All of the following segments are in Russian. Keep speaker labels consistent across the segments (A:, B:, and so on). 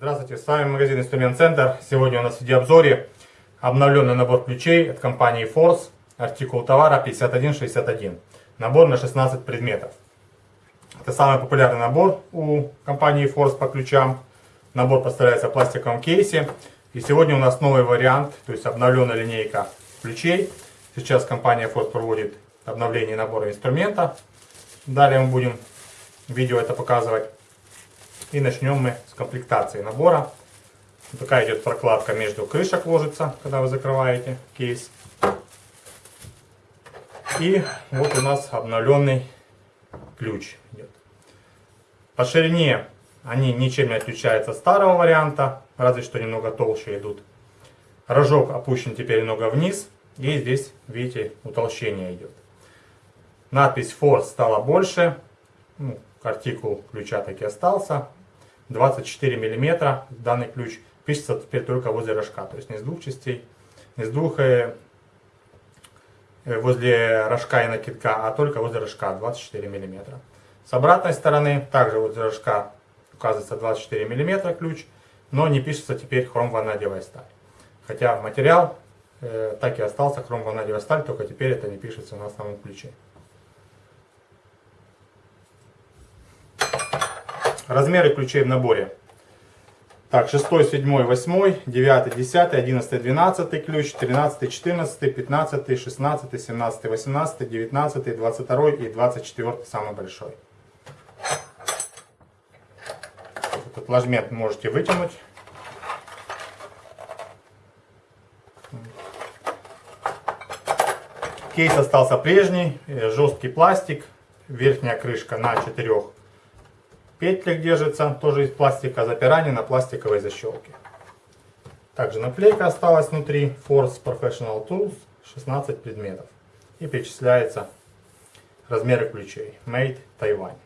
A: Здравствуйте, с вами магазин Инструмент Центр. Сегодня у нас в видеообзоре обновленный набор ключей от компании Force, артикул товара 5161. Набор на 16 предметов. Это самый популярный набор у компании Force по ключам. Набор поставляется в пластиковом кейсе. И сегодня у нас новый вариант, то есть обновленная линейка ключей. Сейчас компания Force проводит обновление набора инструмента. Далее мы будем видео это показывать. И начнем мы с комплектации набора. Такая идет прокладка между крышек ложится, когда вы закрываете кейс. И вот у нас обновленный ключ идет. По ширине они ничем не отличаются от старого варианта, разве что немного толще идут. Рожок опущен теперь немного вниз, и здесь, видите, утолщение идет. Надпись Force стала больше, ну, артикул ключа таки остался, 24 миллиметра данный ключ пишется теперь только возле рожка, то есть не с двух частей, не с двух э, возле рожка и накидка, а только возле рожка 24 миллиметра. С обратной стороны также возле рожка указывается 24 миллиметра ключ, но не пишется теперь хром ванадиевая сталь. Хотя материал э, так и остался хром ванадиевая сталь, только теперь это не пишется на самом ключе. Размеры ключей в наборе. Так, 6, 7, 8, 9, 10, 11, 12 ключ, 13, 14, 15, 16, 17, 18, 19, 22 и 24 самый большой. Этот ложмент можете вытянуть. Кейс остался прежний, э, жесткий пластик, верхняя крышка на четырех Петля держится, тоже из пластика, запирание на пластиковой защелке. Также наклейка осталась внутри, Force Professional Tools, 16 предметов. И перечисляется размеры ключей, Made Taiwan.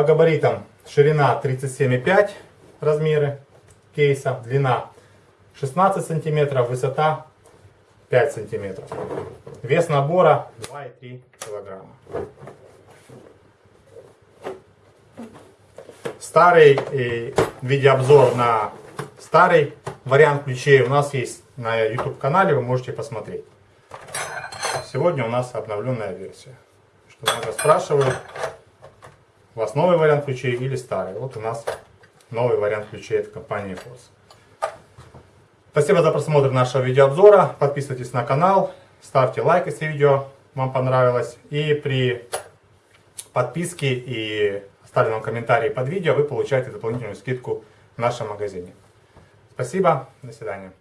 A: По габаритам ширина 37,5 размеры кейса, длина 16 сантиметров, высота 5 сантиметров. Вес набора 2,3 килограмма. старый видеообзор на старый вариант ключей у нас есть на YouTube канале, вы можете посмотреть. Сегодня у нас обновленная версия. Что много спрашивают, вас новый вариант ключей или старый. Вот у нас новый вариант ключей от компании Force. Спасибо за просмотр нашего видеообзора. Подписывайтесь на канал, ставьте лайк, если видео вам понравилось. И при подписке и оставленном комментарии под видео вы получаете дополнительную скидку в нашем магазине. Спасибо, до свидания.